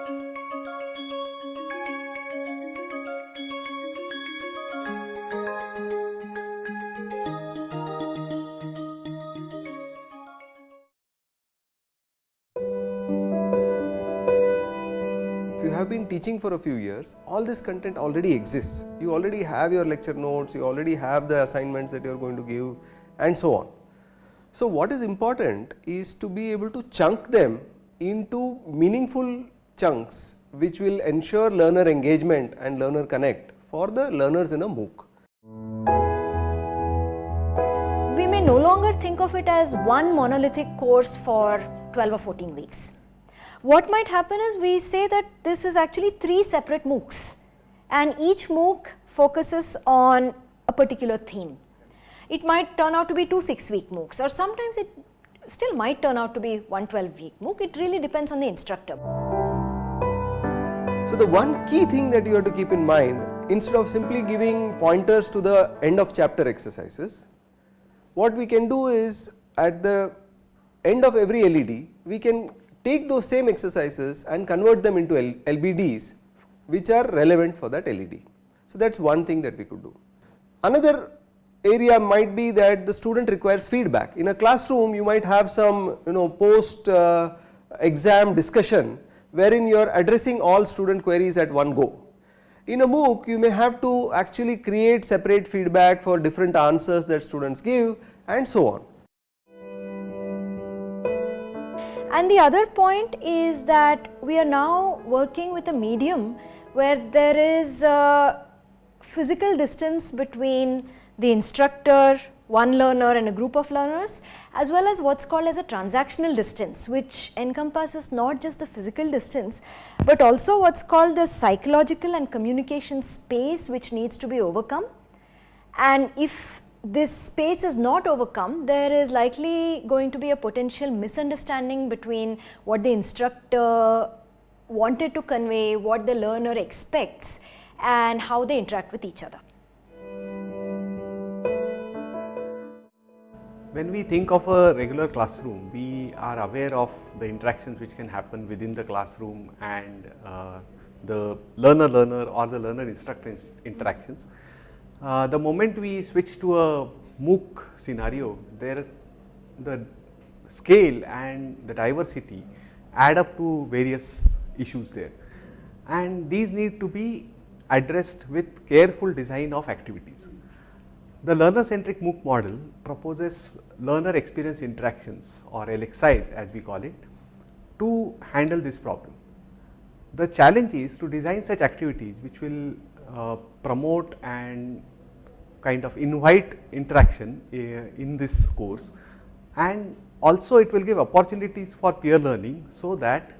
If you have been teaching for a few years, all this content already exists. You already have your lecture notes, you already have the assignments that you are going to give and so on. So, what is important is to be able to chunk them into meaningful chunks which will ensure learner engagement and learner connect for the learners in a MOOC. We may no longer think of it as one monolithic course for 12 or 14 weeks. What might happen is we say that this is actually three separate MOOCs and each MOOC focuses on a particular theme. It might turn out to be two 6 week MOOCs or sometimes it still might turn out to be one 12 week MOOC. It really depends on the instructor. So, the one key thing that you have to keep in mind instead of simply giving pointers to the end of chapter exercises, what we can do is at the end of every LED, we can take those same exercises and convert them into LBDs which are relevant for that LED. So, that is one thing that we could do. Another area might be that the student requires feedback. In a classroom you might have some you know post uh, exam discussion wherein you are addressing all student queries at one go. In a MOOC you may have to actually create separate feedback for different answers that students give and so on. And the other point is that we are now working with a medium where there is a physical distance between the instructor, one learner and a group of learners as well as what is called as a transactional distance which encompasses not just the physical distance, but also what is called the psychological and communication space which needs to be overcome. And if this space is not overcome, there is likely going to be a potential misunderstanding between what the instructor wanted to convey, what the learner expects and how they interact with each other. When we think of a regular classroom, we are aware of the interactions which can happen within the classroom and uh, the learner-learner or the learner-instructor interactions. Uh, the moment we switch to a MOOC scenario, there the scale and the diversity add up to various issues there and these need to be addressed with careful design of activities. The learner centric MOOC model proposes learner experience interactions or LXIs as we call it to handle this problem. The challenge is to design such activities which will uh, promote and kind of invite interaction uh, in this course and also it will give opportunities for peer learning so that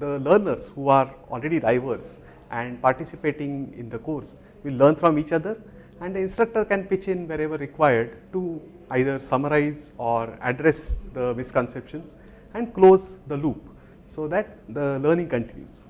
the learners who are already diverse and participating in the course will learn from each other and the instructor can pitch in wherever required to either summarize or address the misconceptions and close the loop so that the learning continues.